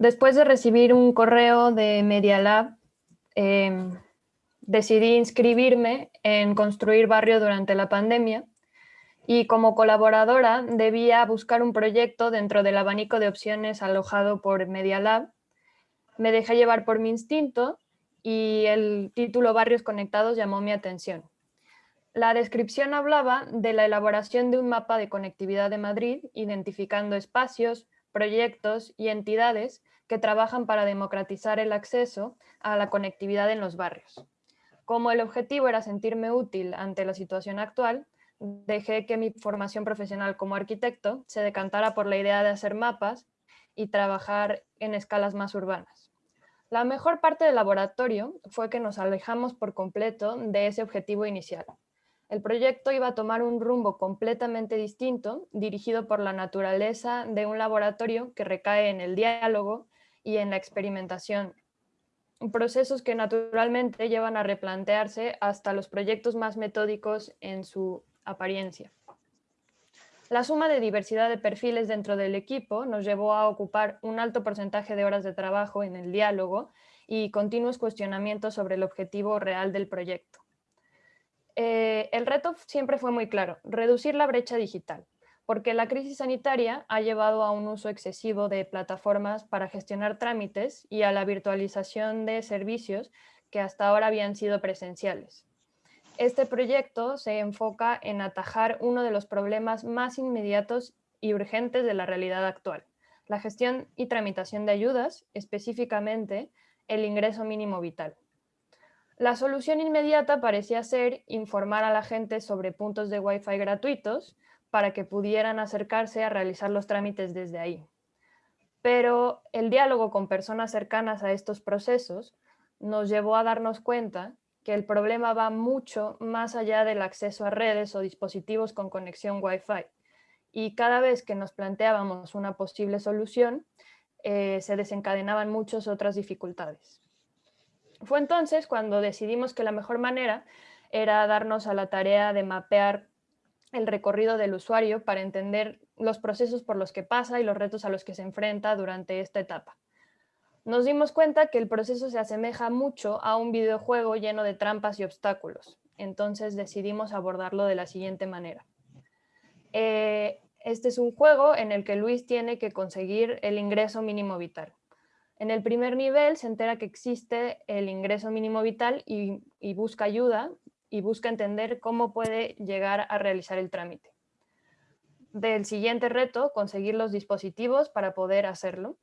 Después de recibir un correo de Media Lab, em, decidí inscribirme en Construir Barrio durante la pandemia y como colaboradora debía buscar un proyecto dentro del abanico de opciones alojado por Media Lab. Me dejé llevar por mi instinto y el título Barrios Conectados llamó mi atención. La descripción hablaba de la elaboración de un mapa de conectividad de Madrid, identificando espacios, proyectos y entidades que trabajan para democratizar el acceso a la conectividad en los barrios. Como el objetivo era sentirme útil ante la situación actual, dejé que mi formación profesional como arquitecto se decantara por la idea de hacer mapas y trabajar en escalas más urbanas. La mejor parte del laboratorio fue que nos alejamos por completo de ese objetivo inicial. El proyecto iba a tomar un rumbo completamente distinto, dirigido por la naturaleza de un laboratorio que recae en el diálogo y en la experimentación. Procesos que naturalmente llevan a replantearse hasta los proyectos más metódicos en su apariencia. La suma de diversidad de perfiles dentro del equipo nos llevó a ocupar un alto porcentaje de horas de trabajo en el diálogo y continuos cuestionamientos sobre el objetivo real del proyecto. Eh, el reto siempre fue muy claro, reducir la brecha digital, porque la crisis sanitaria ha llevado a un uso excesivo de plataformas para gestionar trámites y a la virtualización de servicios que hasta ahora habían sido presenciales. Este proyecto se enfoca en atajar uno de los problemas más inmediatos y urgentes de la realidad actual, la gestión y tramitación de ayudas, específicamente el ingreso mínimo vital. La solución inmediata parecía ser informar a la gente sobre puntos de Wi-Fi gratuitos para que pudieran acercarse a realizar los trámites desde ahí. Pero el diálogo con personas cercanas a estos procesos nos llevó a darnos cuenta que el problema va mucho más allá del acceso a redes o dispositivos con conexión Wi-Fi. Y cada vez que nos planteábamos una posible solución, eh, se desencadenaban muchas otras dificultades. Fue entonces cuando decidimos que la mejor manera era darnos a la tarea de mapear el recorrido del usuario para entender los procesos por los que pasa y los retos a los que se enfrenta durante esta etapa. Nos dimos cuenta que el proceso se asemeja mucho a un videojuego lleno de trampas y obstáculos, entonces decidimos abordarlo de la siguiente manera. Eh, este es un juego en el que Luis tiene que conseguir el ingreso mínimo vital. En el primer nivel se entera que existe el ingreso mínimo vital y, busca ayuda y busca entender cómo puede llegar a realizar el trámite. Del siguiente reto, conseguir los dispositivos para poder hacerlo.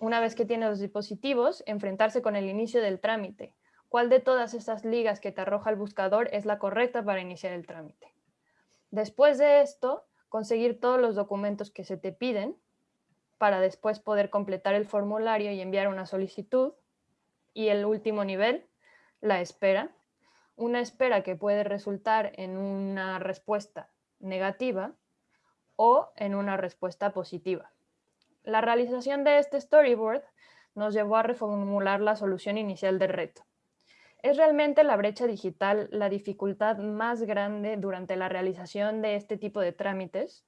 Una vez que tiene los dispositivos, enfrentarse con el inicio del trámite. ¿Cuál de todas estas ligas que te arroja el buscador es la correcta para iniciar el trámite? Después de esto, conseguir todos los documentos que se te piden para después poder completar el formulario y enviar una solicitud. Y el último nivel, la espera. Una espera que puede resultar en una respuesta negativa o en una respuesta positiva. La realización de este storyboard nos llevó a reformular la solución inicial del reto. ¿Es realmente la brecha digital la dificultad más grande durante la realización de este tipo de trámites?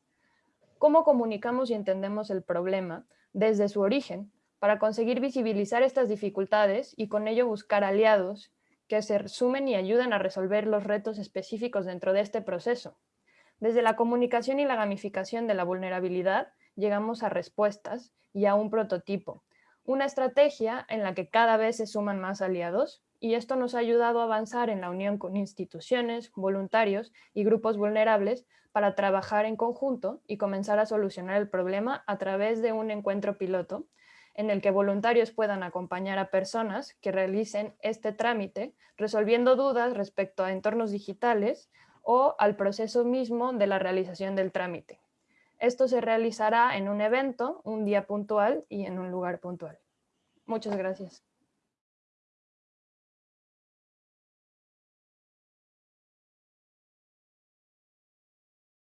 Cómo comunicamos y entendemos el problema desde su origen para conseguir visibilizar estas dificultades y con ello buscar aliados que se sumen y ayuden a resolver los retos específicos dentro de este proceso. Desde la comunicación y la gamificación de la vulnerabilidad llegamos a respuestas y a un prototipo, una estrategia en la que cada vez se suman más aliados y esto nos ha ayudado a avanzar en la unión con instituciones, voluntarios y grupos vulnerables para trabajar en conjunto y comenzar a solucionar el problema a través de un encuentro piloto en el que voluntarios puedan acompañar a personas que realicen este trámite resolviendo dudas respecto a entornos digitales o al proceso mismo de la realización del trámite. Esto se realizará en un evento, un día puntual y en un lugar puntual. Muchas gracias.